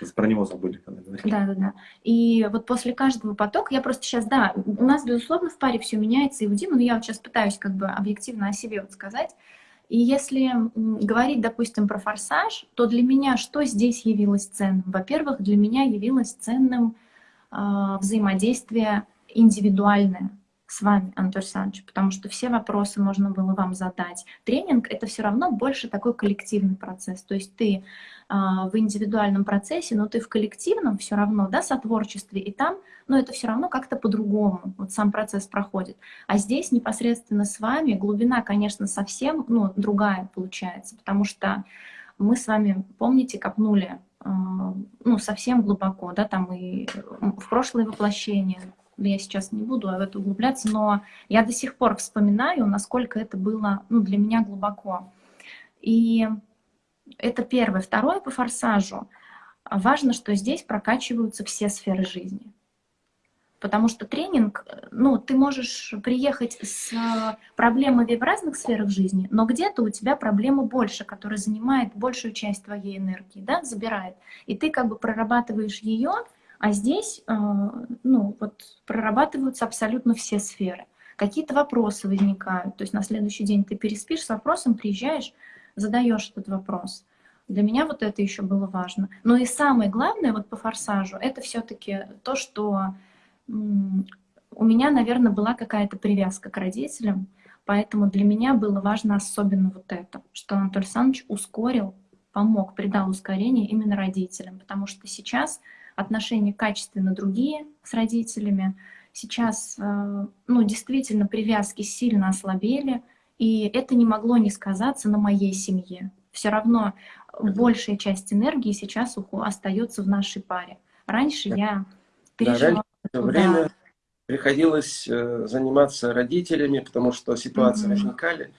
да. Про него забыли, когда говорили. Да, да, да. И вот после каждого потока, я просто сейчас, да, у нас, безусловно, в паре все меняется, и у Димы, но я вот сейчас пытаюсь как бы объективно о себе вот сказать. И если говорить, допустим, про форсаж, то для меня что здесь явилось ценным? Во-первых, для меня явилось ценным э, взаимодействие индивидуальное с вами, Анатолий Александрович, потому что все вопросы можно было вам задать. Тренинг — это все равно больше такой коллективный процесс. То есть ты э, в индивидуальном процессе, но ты в коллективном все равно, да, сотворчестве, и там, но это все равно как-то по-другому, вот сам процесс проходит. А здесь непосредственно с вами глубина, конечно, совсем, ну, другая получается, потому что мы с вами, помните, копнули э, ну, совсем глубоко, да, там и в прошлое воплощение, я сейчас не буду в это углубляться, но я до сих пор вспоминаю, насколько это было ну, для меня глубоко. И это первое. Второе по форсажу. Важно, что здесь прокачиваются все сферы жизни. Потому что тренинг, ну, ты можешь приехать с проблемами в разных сферах жизни, но где-то у тебя проблема больше, которая занимает большую часть твоей энергии, да, забирает. И ты как бы прорабатываешь ее, а здесь, э, ну, вот прорабатываются абсолютно все сферы. Какие-то вопросы возникают, то есть на следующий день ты переспишь с вопросом, приезжаешь, задаешь этот вопрос. Для меня вот это еще было важно. Но и самое главное вот по форсажу, это все-таки то, что у меня, наверное, была какая-то привязка к родителям, поэтому для меня было важно особенно вот это, что Анатолий Александрович ускорил, помог, придал ускорение именно родителям, потому что сейчас отношения качественно другие с родителями. Сейчас, э, ну, действительно, привязки сильно ослабели, и это не могло не сказаться на моей семье. Все равно большая часть энергии сейчас остается в нашей паре. Раньше я переживала... Да, раньше время приходилось э, заниматься родителями, потому что ситуации -hmm. возникали,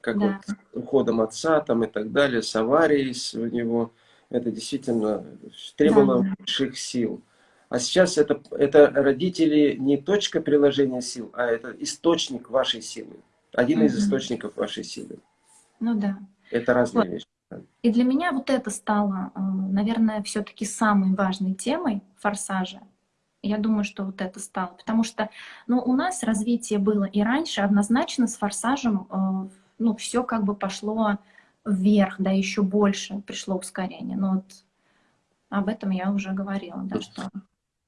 как да. вот уходом отца там и так далее, с аварией у него это действительно требовало да. больших сил. А сейчас это, это родители не точка приложения сил, а это источник вашей силы. Один mm -hmm. из источников вашей силы. Ну да. Это разные вот. вещи. И для меня вот это стало, э, наверное, все-таки самой важной темой форсажа. Я думаю, что вот это стало. Потому что ну, у нас развитие было и раньше, однозначно с форсажем э, ну, все как бы пошло вверх, да, еще больше пришло ускорение. Но вот об этом я уже говорила, да, что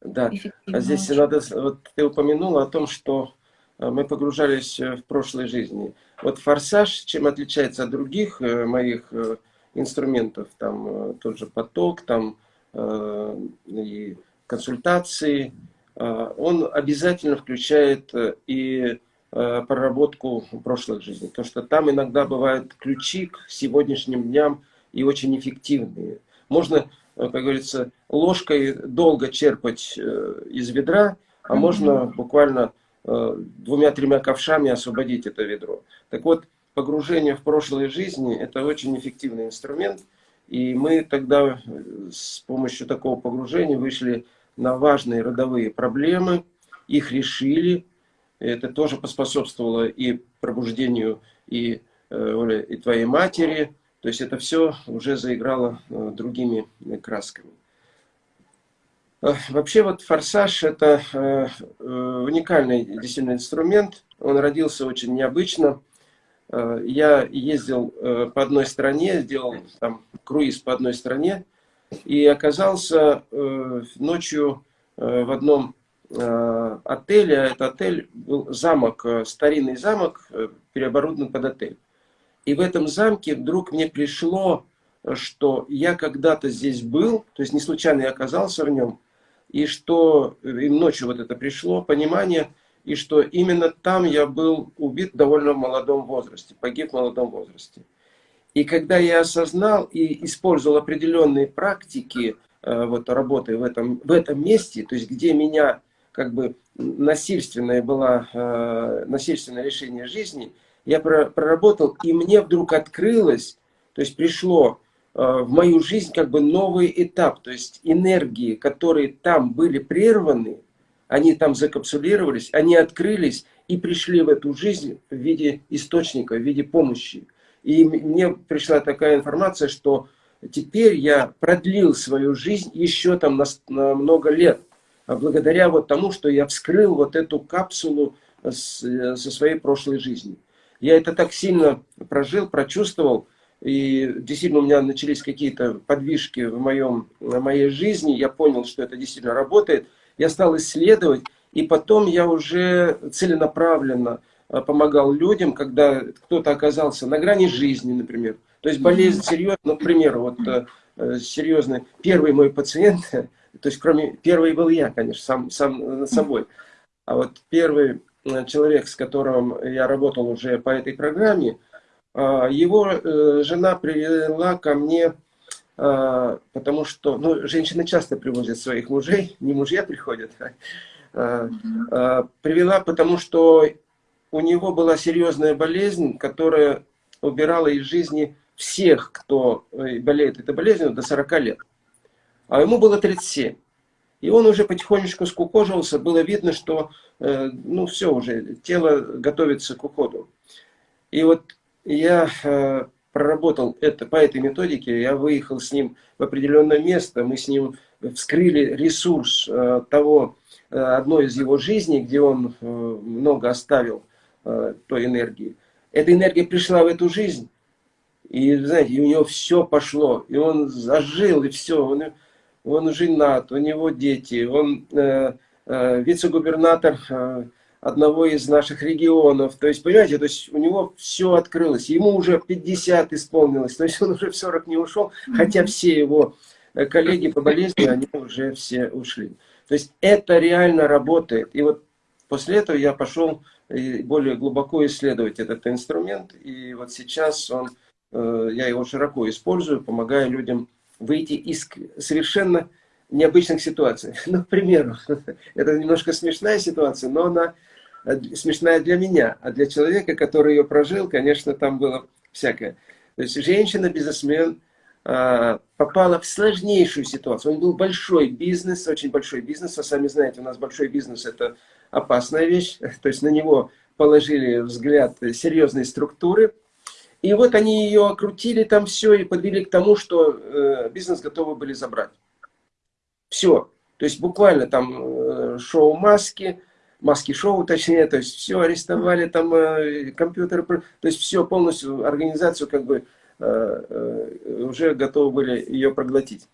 Да, здесь очень. надо, вот ты упомянула о том, что э, мы погружались в прошлой жизни. Вот форсаж, чем отличается от других моих инструментов, там тот же поток, там и консультации, он обязательно включает э, и э, проработку прошлых жизней. Потому что там иногда бывают ключи к сегодняшним дням и очень эффективные. Можно, э, как говорится, ложкой долго черпать из ведра, а можно буквально двумя-тремя ковшами освободить это ведро. Так вот, погружение в прошлые жизни – это очень эффективный инструмент. И мы тогда с помощью такого погружения вышли на важные родовые проблемы, их решили. Это тоже поспособствовало и пробуждению и, э, и твоей матери. То есть это все уже заиграло э, другими красками. Э, вообще вот форсаж это уникальный действительно инструмент. Он родился очень необычно. Я ездил по одной стране, сделал там круиз по одной стране и оказался ночью в одном э, отеле. Это отель был замок, старинный замок, переоборудован под отель. И в этом замке вдруг мне пришло, что я когда-то здесь был, то есть не случайно я оказался в нем, и что и ночью вот это пришло, понимание, и что именно там я был убит в довольно молодом возрасте, погиб в молодом возрасте. И когда я осознал и использовал определенные практики э, вот, работы в этом, в этом месте, то есть где меня как бы насильственное было, э, насильственное решение жизни, я проработал, и мне вдруг открылось, то есть пришло э, в мою жизнь как бы новый этап, то есть энергии, которые там были прерваны, они там закапсулировались, они открылись и пришли в эту жизнь в виде источника, в виде помощи. И мне пришла такая информация, что теперь я продлил свою жизнь еще там на, на много лет. А благодаря вот тому, что я вскрыл вот эту капсулу с, со своей прошлой жизни. Я это так сильно прожил, прочувствовал. И действительно у меня начались какие-то подвижки в, моем, в моей жизни. Я понял, что это действительно работает. Я стал исследовать. И потом я уже целенаправленно Э, помогал людям, когда кто-то оказался на грани жизни, например. То есть болезнь серьезная, ну, к примеру, вот э, э, серьезный, первый мой пациент, то есть кроме, первый был я, конечно, сам, сам над собой, а вот первый человек, с которым я работал уже по этой программе, его жена привела ко мне, потому что, ну, женщины часто привозят своих мужей, не мужья приходят, а, привела, потому что у него была серьезная болезнь, которая убирала из жизни всех, кто э, болеет этой болезнью до 40 лет. А ему было 37. И он уже потихонечку скукожился, было видно, что э, ну все уже, тело готовится к уходу. И вот я э, проработал это по этой методике, я выехал с ним в определенное место, мы с ним вскрыли ресурс того, одной из его жизней, где он много оставил э, той энергии. Эта энергия пришла в эту жизнь, и, знаете, и у него все пошло, и он зажил, и все, он, он женат, у него дети, он э, э, вице-губернатор э, одного из наших регионов, то есть, понимаете, то есть у него все открылось, ему уже 50 исполнилось, то есть он уже в 40 не ушел, хотя все его э, коллеги по болезни, они уже все ушли. То есть это реально работает, и вот после этого я пошел и более глубоко исследовать этот инструмент. И вот сейчас он, э, я его широко использую, помогая людям выйти из совершенно необычных ситуаций. Ну, к примеру, это немножко смешная ситуация, но она э, смешная для меня, а для человека, который ее прожил, конечно, там было всякое. То есть женщина-бизнесмен а, попала в сложнейшую ситуацию. Он был большой бизнес, очень большой бизнес. Вы сами знаете, у нас большой бизнес – это опасная вещь. То есть на него положили взгляд серьезные структуры. И вот они ее окрутили там все и подвели к тому, что э, бизнес готовы были забрать. Все. То есть буквально там э, шоу маски, маски-шоу точнее, то есть все арестовали, там э, компьютеры, то есть все полностью, организацию как бы э, э, уже готовы были ее проглотить.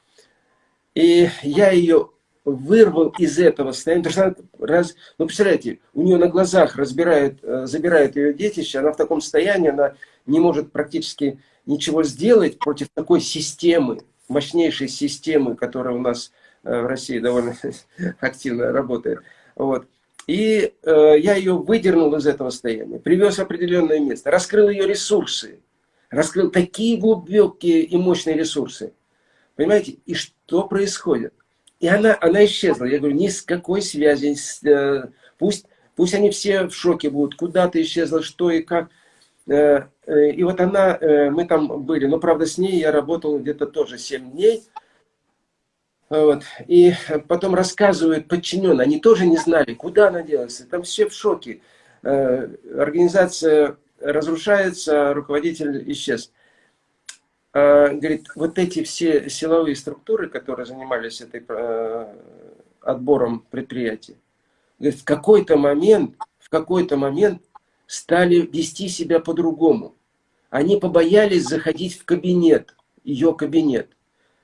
И я ее вырвал из этого состояния, потому что она, раз, ну представляете, у нее на глазах разбирают, э, забирают ее детище, она в таком состоянии, она не может практически ничего сделать против такой системы, мощнейшей системы, которая у нас э, в России довольно активно работает. Вот. И э, я ее выдернул из этого состояния, привез в определенное место, раскрыл ее ресурсы, раскрыл такие глубокие и мощные ресурсы. Понимаете? И что происходит? И она, она исчезла. Я говорю, ни с какой связи. Э, пусть, пусть они все в шоке будут. Куда ты исчезла, что и как. Э, э, и вот она, мы там были. Но, правда, с ней я работал где-то тоже 7 дней. Вот. И потом рассказывают подчиненные. Они тоже не знали, куда она делась. Там все в шоке. Организация разрушается, руководитель исчез. А, говорит, вот эти все силовые структуры, которые занимались этой, э, отбором предприятий, говорит, в какой-то момент, в какой-то момент стали вести себя по-другому. Они побоялись заходить в кабинет, ее кабинет.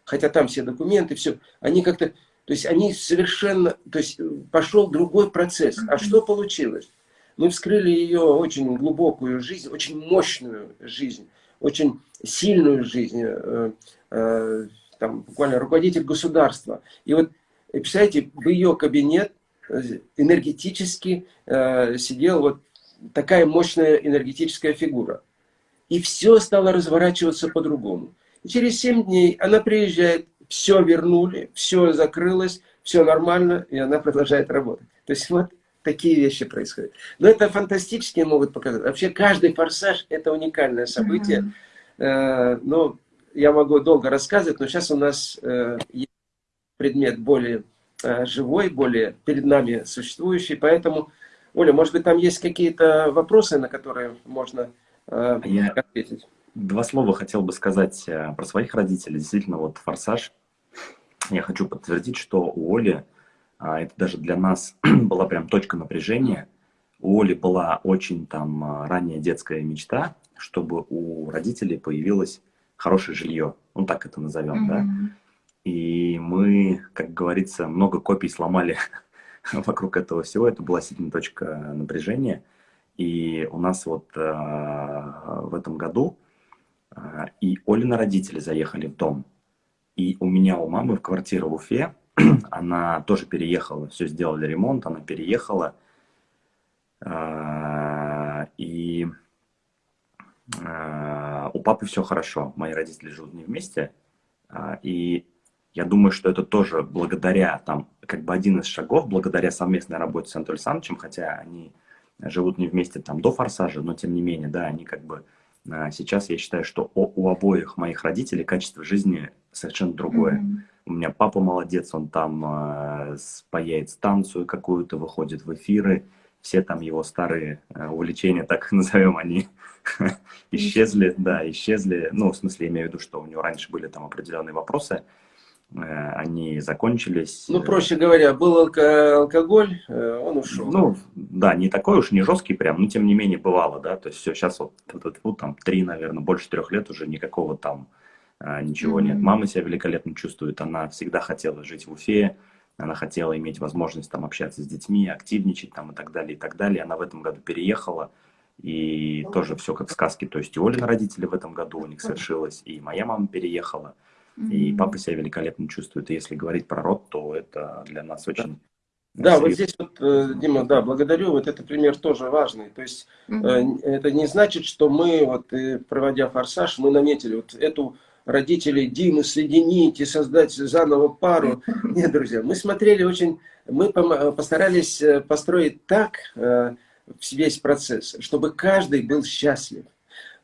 Хотя там все документы, все. Они как-то, то есть они совершенно, то есть пошел другой процесс. А что получилось? Мы вскрыли ее очень глубокую жизнь, очень мощную жизнь очень сильную жизнь, э, э, там, буквально руководитель государства. И вот, представляете, в ее кабинет э, энергетически сидел вот такая мощная энергетическая фигура. И все стало разворачиваться по-другому. Через 7 дней она приезжает, все вернули, все закрылось, все нормально, и она продолжает работать. То есть вот такие вещи происходят. Но это фантастические могут показать. Вообще каждый форсаж это уникальное событие. Mm -hmm. Но я могу долго рассказывать, но сейчас у нас э, есть предмет более э, живой, более перед нами существующий. Поэтому, Оля, может быть, там есть какие-то вопросы, на которые можно я ответить? Два слова хотел бы сказать про своих родителей. Действительно, вот «Форсаж». Я хочу подтвердить, что у Оли а это даже для нас была прям точка напряжения. У Оли была очень там а, ранняя детская мечта, чтобы у родителей появилось хорошее жилье. Ну, так это назовем, mm -hmm. да. И мы, как говорится, много копий сломали вокруг этого всего. Это была сильная точка напряжения. И у нас вот э, в этом году э, и Олина родители заехали в дом. И у меня, у мамы в квартире в Уфе она тоже переехала, все сделали ремонт, она переехала. А, и а, у папы все хорошо, мои родители живут не вместе. А, и я думаю, что это тоже благодаря, там, как бы один из шагов, благодаря совместной работе с Анатолием Александровичем, хотя они живут не вместе там до форсажа, но тем не менее, да, они как бы сейчас, я считаю, что у, у обоих моих родителей качество жизни совершенно другое. Mm -hmm. У меня папа молодец, он там э, спаяет станцию какую-то, выходит в эфиры. Все там его старые э, увлечения, так назовем, они исчезли, да, исчезли. Ну, в смысле, имею в виду, что у него раньше были там определенные вопросы, они закончились. Ну, проще говоря, был алко алкоголь, э, он ушел. Ну, да, не такой уж, не жесткий прям, но тем не менее бывало, да, то есть все, сейчас вот, вот, вот там три, наверное, больше трех лет уже никакого там ничего mm -hmm. нет. Мама себя великолепно чувствует, она всегда хотела жить в Уфе, она хотела иметь возможность там общаться с детьми, активничать там и так далее, и так далее. Она в этом году переехала, и mm -hmm. тоже все как в сказке. То есть и Олина родители в этом году у них совершилось, и моя мама переехала, mm -hmm. и папа себя великолепно чувствует. И если говорить про род, то это для нас очень... Да, вот здесь вот, э, Дима, да, благодарю, вот этот пример тоже важный. То есть mm -hmm. это не значит, что мы, вот проводя форсаж, мы наметили вот эту родителей Димы соединить и создать заново пару. Нет, друзья, мы смотрели очень, мы постарались э, построить так э, весь процесс, чтобы каждый был счастлив.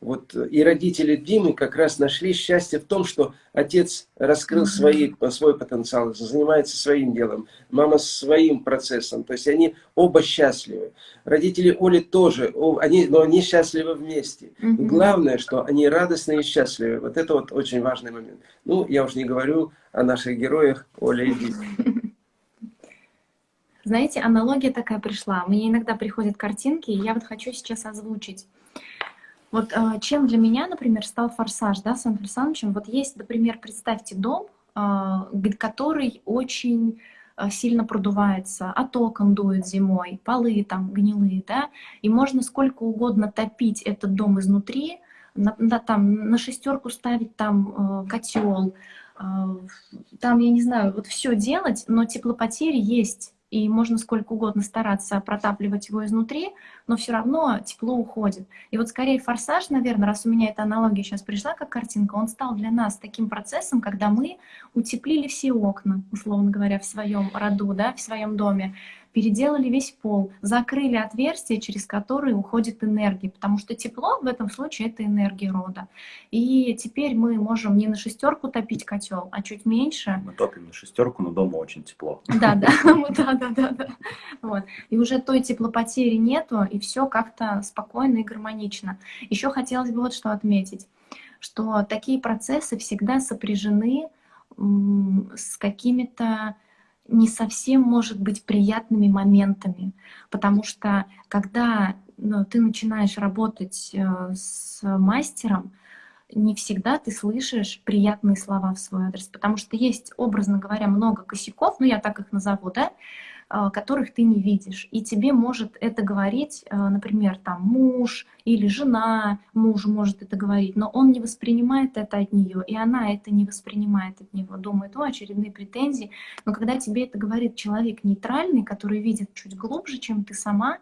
Вот и родители Димы как раз нашли счастье в том, что отец раскрыл свои, свой потенциал, занимается своим делом, мама своим процессом. То есть они оба счастливы. Родители Оли тоже, они, но они счастливы вместе. Угу. Главное, что они радостны и счастливы. Вот это вот очень важный момент. Ну, я уж не говорю о наших героях Оле и Диме. Знаете, аналогия такая пришла. Мне иногда приходят картинки, и я вот хочу сейчас озвучить. Вот э, чем для меня, например, стал «Форсаж» да, с Антоном Александровичем? Вот есть, например, представьте дом, э, который очень э, сильно продувается, от окон дует зимой, полы там гнилые, да, и можно сколько угодно топить этот дом изнутри, на, на, там, на шестерку ставить там э, котел, э, там, я не знаю, вот все делать, но теплопотери есть и можно сколько угодно стараться протапливать его изнутри, но все равно тепло уходит. И вот скорее форсаж, наверное, раз у меня эта аналогия сейчас пришла как картинка, он стал для нас таким процессом, когда мы утеплили все окна, условно говоря, в своем роду, да, в своем доме, переделали весь пол, закрыли отверстие, через которое уходит энергия, потому что тепло в этом случае это энергия рода. И теперь мы можем не на шестерку топить котел, а чуть меньше. Мы топим на шестерку, но дома очень тепло. Да, да, да, да, да, да. Вот. И уже той теплопотери нету, и все как-то спокойно и гармонично. Еще хотелось бы вот что отметить, что такие процессы всегда сопряжены с какими-то не совсем может быть приятными моментами, потому что когда ну, ты начинаешь работать э, с мастером, не всегда ты слышишь приятные слова в свой адрес, потому что есть, образно говоря, много косяков, ну я так их назову, да, которых ты не видишь. И тебе может это говорить, а, например, там муж или жена мужу может это говорить, но он не воспринимает это от нее, и она это не воспринимает от него, думает, о, очередные претензии. Но когда тебе это говорит человек нейтральный, который видит чуть глубже, чем ты сама,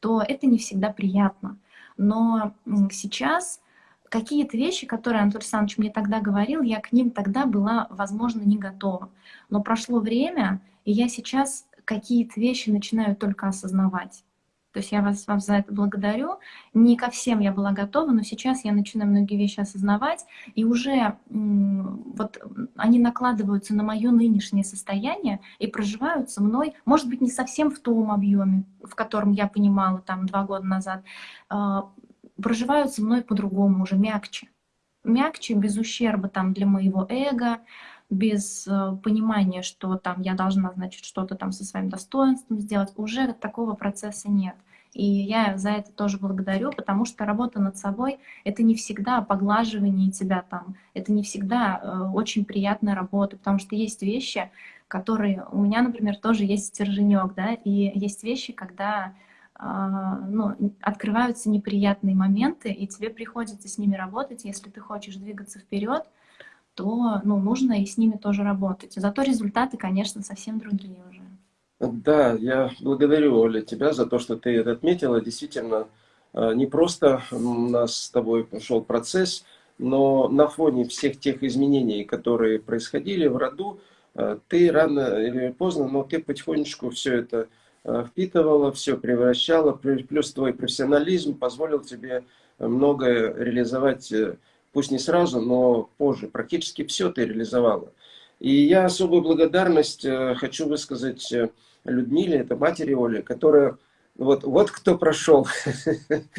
то это не всегда приятно. Но сейчас какие-то вещи, которые Антон Александрович мне тогда говорил, я к ним тогда была, возможно, не готова. Но прошло время, и я сейчас какие-то вещи начинаю только осознавать. То есть я вас, вас за это благодарю. Не ко всем я была готова, но сейчас я начинаю многие вещи осознавать, и уже вот они накладываются на мое нынешнее состояние и проживаются мной, может быть, не совсем в том объеме, в котором я понимала там два года назад, а, проживаются мной по-другому, уже мягче. Мягче, без ущерба там для моего эго, без э, понимания, что там я должна, значит, что-то там со своим достоинством сделать, уже такого процесса нет. И я за это тоже благодарю, потому что работа над собой — это не всегда поглаживание тебя там, это не всегда э, очень приятная работа, потому что есть вещи, которые... У меня, например, тоже есть стерженек, да, и есть вещи, когда э, ну, открываются неприятные моменты, и тебе приходится с ними работать, если ты хочешь двигаться вперед, то ну, нужно и с ними тоже работать. Зато результаты, конечно, совсем другие уже. Да, я благодарю, Оля, тебя за то, что ты это отметила. Действительно, э, не просто у нас с тобой пошел процесс, но на фоне всех тех изменений, которые происходили в роду, э, ты рано или поздно, но ты потихонечку все это э, впитывала, все превращала, плюс твой профессионализм позволил тебе многое реализовать пусть не сразу, но позже. Практически все ты реализовала. И я особую благодарность э, хочу высказать э, Людмиле, это матери Оли, которая, вот, вот кто прошел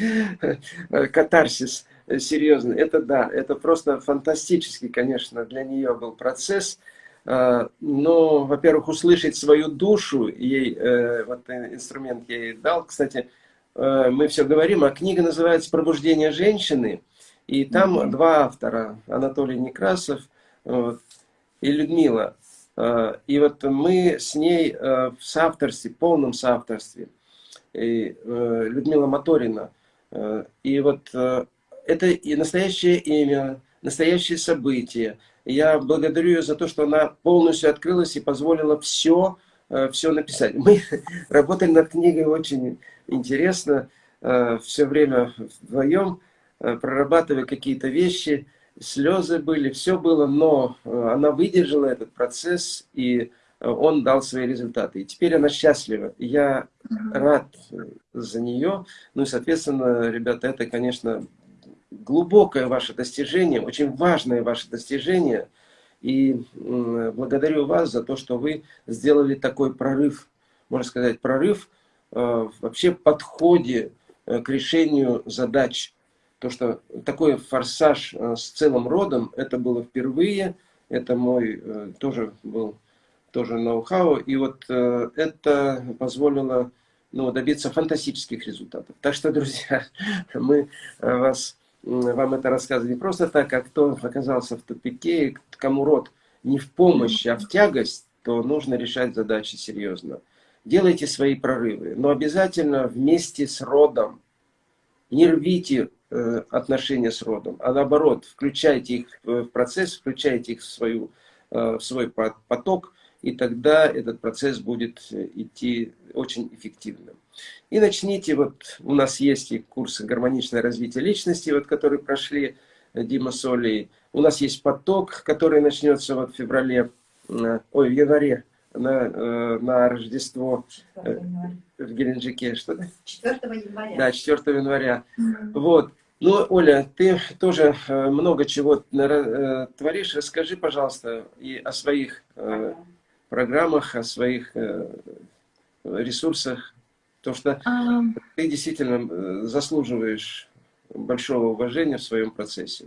катарсис серьезно. Это да, это просто фантастический, конечно, для нее был процесс. Э, но, во-первых, услышать свою душу, ей, вот инструмент я ей дал. Кстати, мы все говорим, а книга называется «Пробуждение женщины». И там mm -hmm. два автора, Анатолий Некрасов вот, и Людмила. Э, и вот мы с ней э, в соавторстве, полном соавторстве, и э, Людмила Моторина. И вот это и настоящее имя, настоящее событие. Я благодарю ее за то, что она полностью открылась и позволила все, все написать. Мы работали над книгой очень интересно, все время вдвоем. Э, прорабатывая какие-то вещи, слезы были, все было, но э, она выдержала этот процесс, и э, он дал свои результаты. И теперь она счастлива. Я рад за нее. Ну и, соответственно, ребята, это, конечно, глубокое ваше достижение, очень важное ваше достижение. И благодарю вас за то, что вы сделали такой прорыв, можно сказать, прорыв вообще подходе э, к решению задач. То, что такой форсаж э, с целым родом, это было впервые, это мой тоже был тоже ноу-хау, и вот это позволило ну, добиться фантастических результатов. Так что, друзья, мы вас, вам это рассказываем не просто так, а кто оказался в тупике, кому род не в помощь, а в тягость, то нужно решать задачи серьезно. Делайте свои прорывы, но обязательно вместе с родом. Не рвите э, отношения с родом, а наоборот, включайте их в процесс, включайте их в, свою, э, в свой поток, и тогда этот процесс будет идти очень эффективно. И начните, вот у нас есть и курсы «Гармоничное развитие личности», вот, которые прошли Дима Соли. У нас есть поток, который начнется вот в феврале, э, ой, в январе, на, э, на Рождество э, в Геленджике. Что 4 января. Да, 4 января. Mm -hmm. Вот. Ну, Оля, ты тоже много чего творишь. Расскажи, пожалуйста, и о своих программах, о своих ресурсах. То, что а... ты действительно заслуживаешь большого уважения в своем процессе.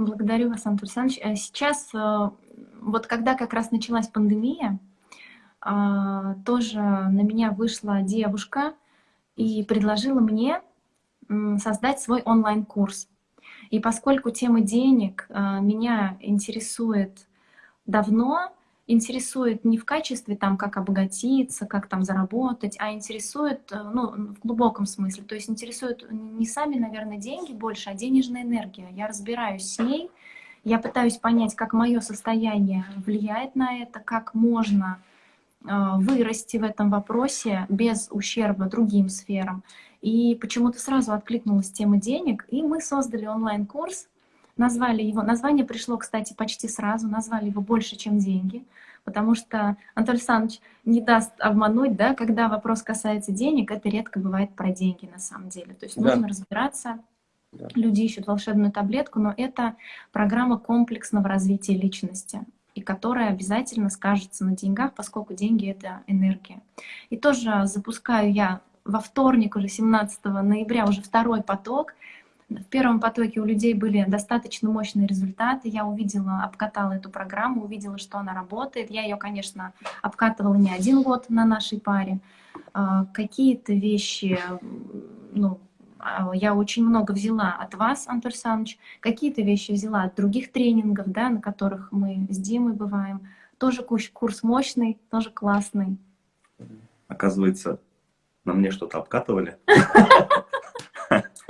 Благодарю вас, Антон Александрович. Э, сейчас, э, вот когда как раз началась пандемия, а, тоже на меня вышла девушка и предложила мне создать свой онлайн-курс. И поскольку тема денег э, меня интересует давно, интересует не в качестве там, как обогатиться, как там заработать, а интересует, э, ну, в глубоком смысле, то есть интересует не сами, наверное, деньги больше, а денежная энергия. Я разбираюсь с ней, я пытаюсь понять, как мое состояние влияет на это, как можно э, вырасти в этом вопросе без ущерба другим сферам. И почему-то сразу откликнулась тема денег, и мы создали онлайн-курс, Назвали его, название пришло, кстати, почти сразу, назвали его «Больше, чем деньги», потому что Анатолий Александрович не даст обмануть, да, когда вопрос касается денег, это редко бывает про деньги на самом деле. То есть да. нужно разбираться, да. люди ищут волшебную таблетку, но это программа комплексного развития личности и которая обязательно скажется на деньгах, поскольку деньги — это энергия. И тоже запускаю я во вторник, уже 17 ноября, уже второй поток — в первом потоке у людей были достаточно мощные результаты. Я увидела, обкатала эту программу, увидела, что она работает. Я ее, конечно, обкатывала не один год на нашей паре. А, какие-то вещи, ну, а, я очень много взяла от вас, Антон Александрович, какие-то вещи взяла от других тренингов, да, на которых мы с Димой бываем. Тоже курс мощный, тоже классный. Оказывается, на мне что-то обкатывали.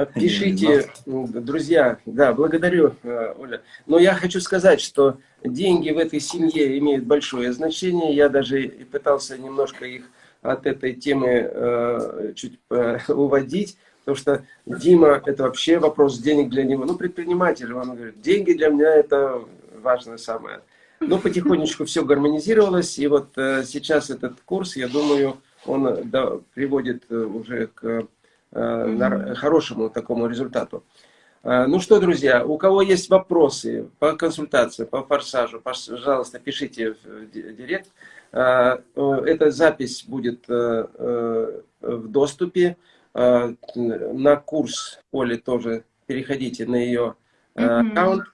Пишите, друзья, да, благодарю, э, Оля. Но я хочу сказать, что деньги в этой семье имеют большое значение. Я даже пытался немножко их от этой темы э, чуть э, уводить, потому что Дима, это вообще вопрос денег для него. Ну, предприниматель, он говорит, деньги для меня это важное самое. Но потихонечку все гармонизировалось, и вот сейчас этот курс, я думаю, он да, приводит уже к Э, хорошему такому результату. Э, ну что, друзья, у кого есть вопросы по консультации, по форсажу, пожалуйста, пишите в директ. Э, эта запись будет в доступе. На курс Оли тоже переходите на ее аккаунт.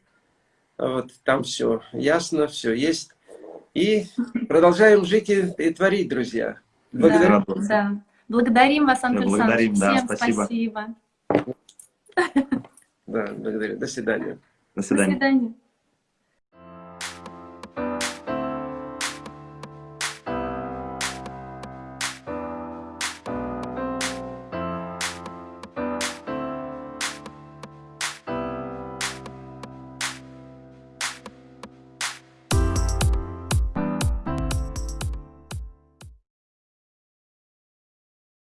Вот там все ясно, все есть. И продолжаем жить и, и творить, друзья. Благодарю. Да, да. Благодарим вас, Антон Благодарим, да, Всем спасибо. спасибо. Да, благодарю. До свидания. До свидания. До свидания.